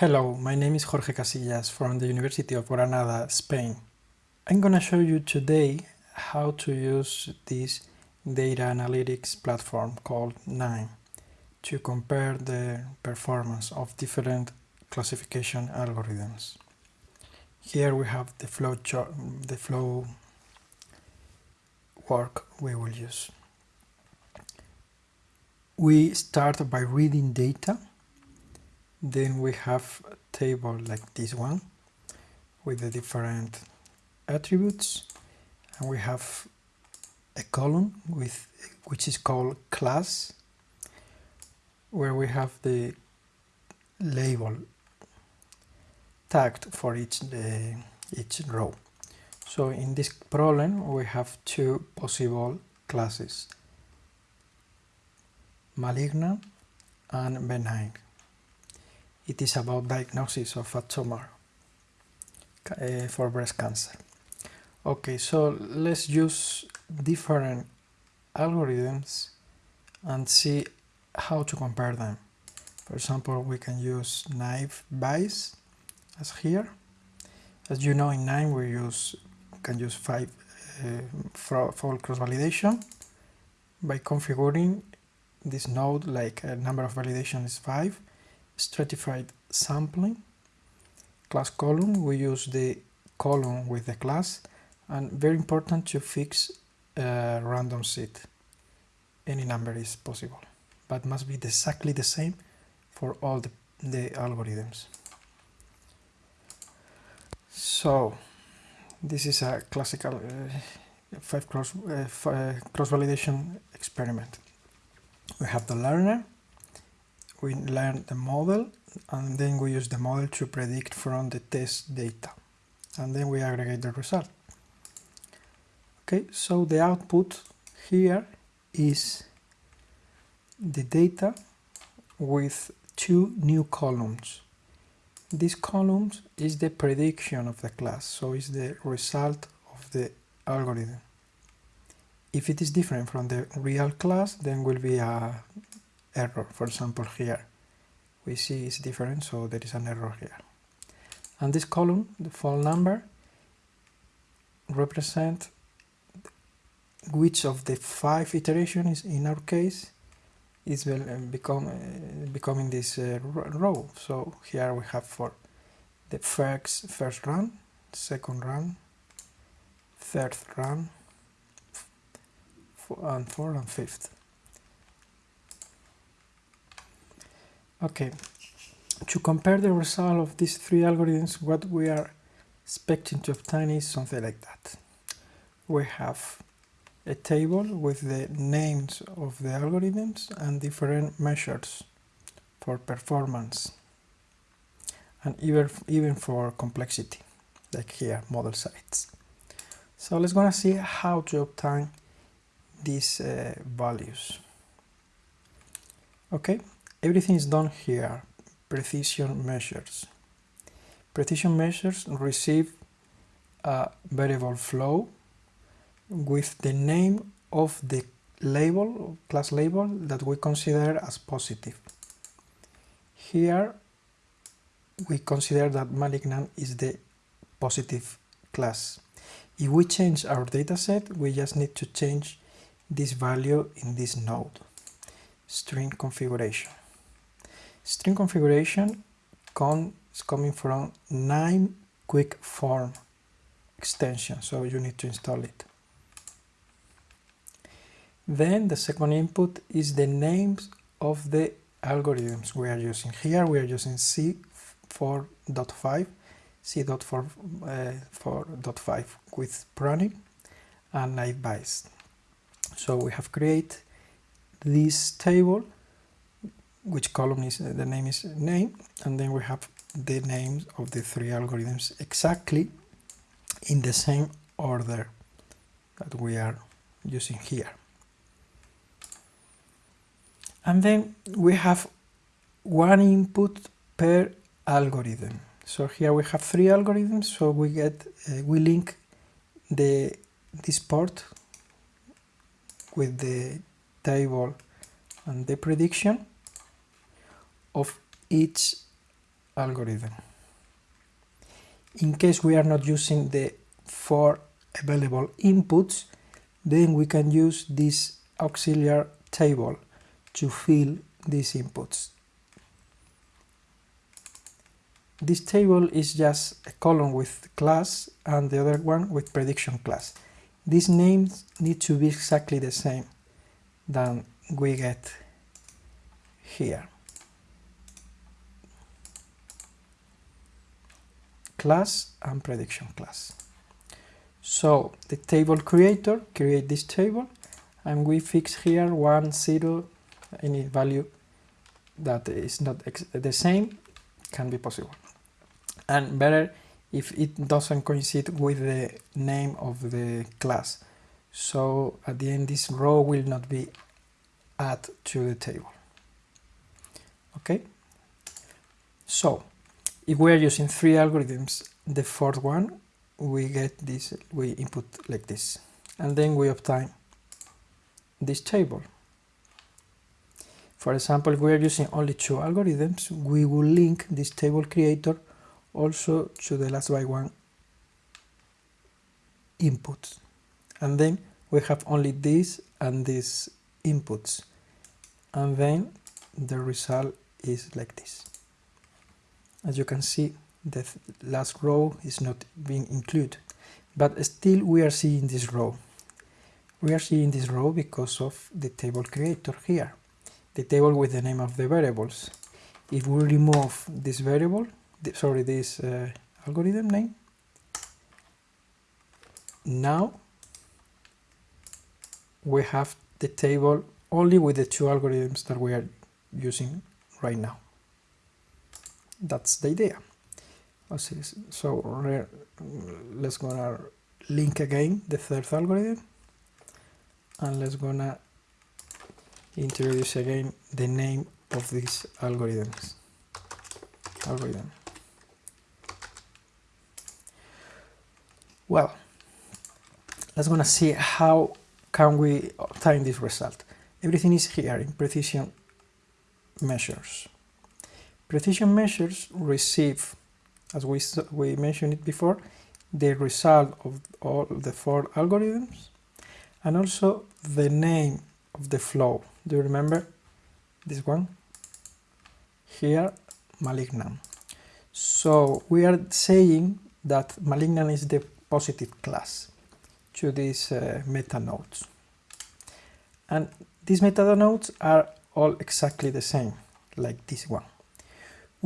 Hello, my name is Jorge Casillas from the University of Granada, Spain. I'm gonna show you today how to use this data analytics platform called KNIME to compare the performance of different classification algorithms. Here we have the flow the flow work we will use. We start by reading data then we have a table like this one with the different attributes. And we have a column with which is called class where we have the label tagged for each the, each row. So in this problem we have two possible classes malignant and benign it is about diagnosis of a tumor uh, for breast cancer. Okay, so let's use different algorithms and see how to compare them. For example, we can use naive Bayes as here. As you know, in KNIME we use can use five uh, for cross validation by configuring this node like a number of validation is five stratified sampling. Class column we use the column with the class and very important to fix a random seed any number is possible but must be exactly the same for all the, the algorithms. So this is a classical uh, five cross uh, uh cross validation experiment. We have the learner we learn the model and then we use the model to predict from the test data and then we aggregate the result. Okay, so the output here is the data with two new columns. This column is the prediction of the class, so it's the result of the algorithm. If it is different from the real class, then will be a error. For example, here we see it's different, so there is an error here. And this column, the phone number, represent which of the five iterations in our case is uh, become uh, becoming this uh, row. So here we have for the first first run, second run, third run, and fourth and fifth. Okay, to compare the result of these three algorithms, what we are expecting to obtain is something like that. We have a table with the names of the algorithms and different measures for performance and even, even for complexity, like here, model size. So let's gonna see how to obtain these uh, values. Okay, Everything is done here, precision measures. Precision measures receive a variable flow with the name of the label, class label that we consider as positive. Here we consider that malignant is the positive class. If we change our dataset, we just need to change this value in this node, string configuration. String configuration is coming from KNIME quick form extension, so you need to install it. Then the second input is the names of the algorithms we are using. Here we are using C4.5, C.4.5 uh, with pruning and Bayes. So we have created this table which column is the name is name and then we have the names of the three algorithms exactly in the same order that we are using here. And then we have one input per algorithm. So here we have three algorithms so we get uh, we link the this port with the table and the prediction of each algorithm. In case we are not using the four available inputs, then we can use this auxiliary table to fill these inputs. This table is just a column with class and the other one with prediction class. These names need to be exactly the same than we get here. Class and prediction class. So the table creator create this table and we fix here 1, 0, any value that is not the same can be possible. And better if it doesn't coincide with the name of the class. So at the end this row will not be added to the table. Okay? So if we are using three algorithms, the fourth one we get this, we input like this. And then we obtain this table. For example, if we are using only two algorithms, we will link this table creator also to the last by one inputs. And then we have only this and these inputs. And then the result is like this. As you can see, the last row is not being included, but still we are seeing this row. We are seeing this row because of the table creator here, the table with the name of the variables. If we remove this variable, sorry, this uh, algorithm name, now we have the table only with the two algorithms that we are using right now. That's the idea. So let's gonna link again the third algorithm and let's gonna introduce again the name of these algorithms. Algorithm. Well let's gonna see how can we obtain this result. Everything is here in precision measures precision measures receive as we, we mentioned it before, the result of all the four algorithms and also the name of the flow. Do you remember this one? Here, malignant. So we are saying that malignant is the positive class to these uh, meta nodes. And these meta nodes are all exactly the same, like this one.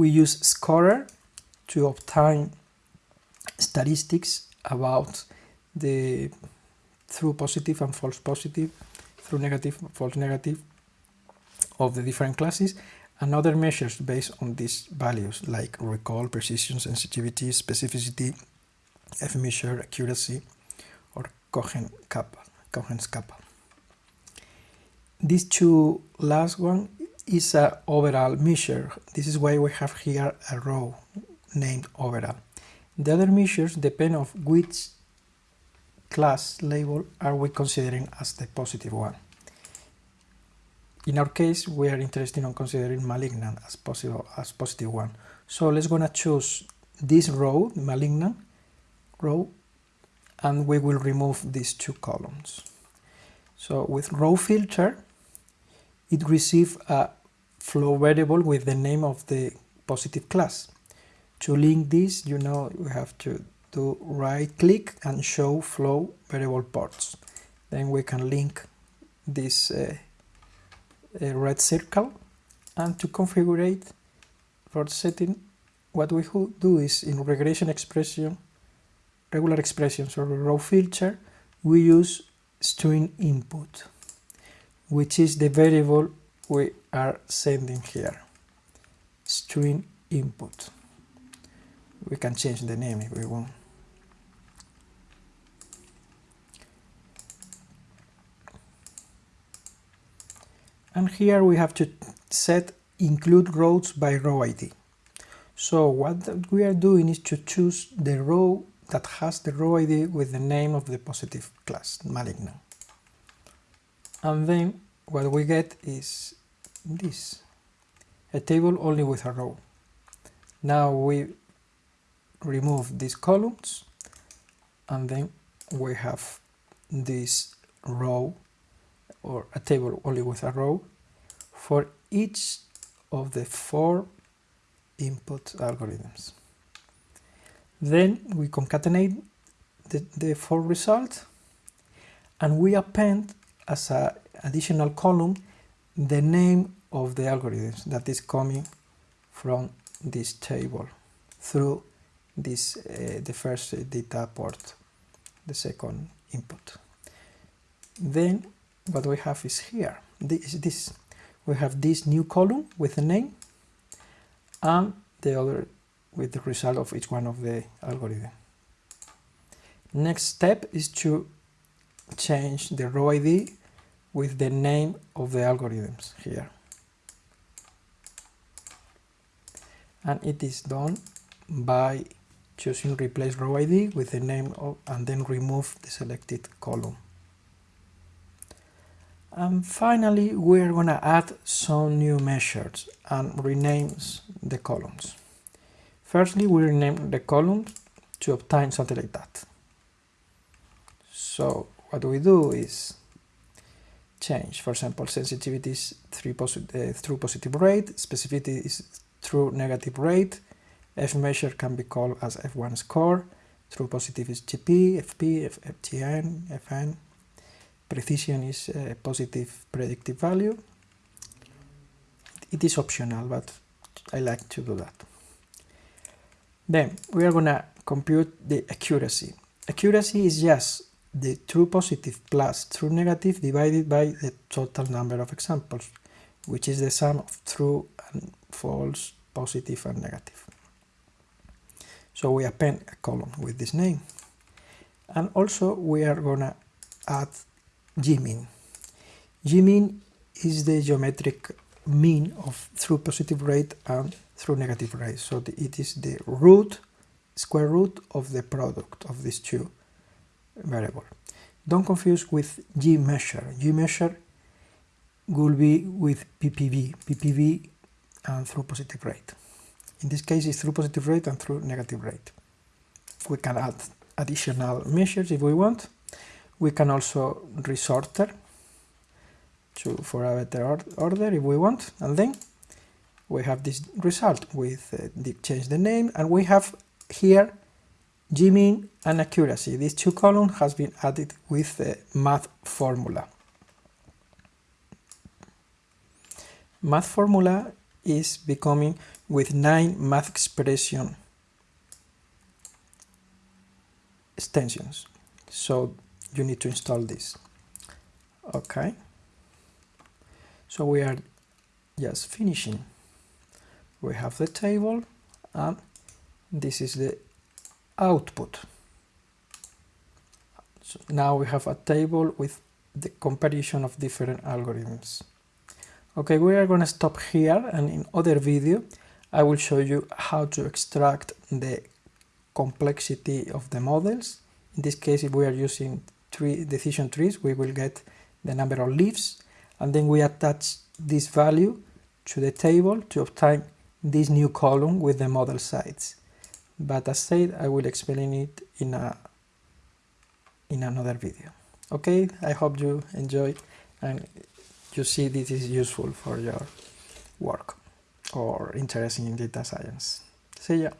We use scorer to obtain statistics about the true positive and false positive, true negative, false negative of the different classes and other measures based on these values like recall, precision, sensitivity, specificity, F measure, accuracy, or Cohen kappa, Cohen's kappa. These two last one is a overall measure. This is why we have here a row named overall. The other measures depend on which class label are we considering as the positive one. In our case, we are interested in considering malignant as possible as positive one. So let's gonna choose this row, malignant row, and we will remove these two columns. So with row filter, it receives a flow variable with the name of the positive class. To link this, you know, we have to do right click and show flow variable ports. Then we can link this uh, red circle and to configure it for setting what we do is in regression expression regular expressions or row filter we use string input which is the variable we are sending here string input we can change the name if we want. And here we have to set include rows by row ID. So what we are doing is to choose the row that has the row ID with the name of the positive class, malignant. And then what we get is this, a table only with a row. now we remove these columns and then we have this row or a table only with a row for each of the four input algorithms. Then we concatenate the, the four results and we append as an additional column the name of the algorithms that is coming from this table through this uh, the first data port the second input. Then what we have is here. This this. We have this new column with a name and the other with the result of each one of the algorithm. Next step is to change the row id with the name of the algorithms here and it is done by choosing replace row ID with the name of and then remove the selected column. And finally, we're going to add some new measures and renames the columns. Firstly, we rename the columns to obtain something like that. So what we do is change, for example, sensitivity is posi uh, true positive rate, specificity is true negative rate, F measure can be called as F1 score, true positive is TP, FP, F FN, precision is a positive predictive value. It is optional, but I like to do that. Then we are going to compute the accuracy. Accuracy is just the true positive plus true negative divided by the total number of examples, which is the sum of true and false, positive and negative. So we append a column with this name. And also we are gonna add gmin. gmin is the geometric mean of true positive rate and true negative rate. So the, it is the root, square root of the product of these two variables. Don't confuse with G measure. G measure will be with PPV, PPV and true positive rate. In this case, it's true positive rate and true negative rate. We can add additional measures if we want. We can also resorter to, for a better order if we want. And then we have this result with uh, the, change the name and we have here gmin and accuracy. These two columns has been added with the math formula. Math formula is becoming with KNIME math expression extensions. So you need to install this. Okay. So we are just finishing. We have the table and this is the output. So now we have a table with the comparison of different algorithms. Okay, we are going to stop here and in other video I will show you how to extract the complexity of the models. In this case, if we are using tree decision trees, we will get the number of leaves and then we attach this value to the table to obtain this new column with the model size. But as said, I will explain it in a in another video. Okay, I hope you enjoy and you see this is useful for your work or interested in data science. See ya!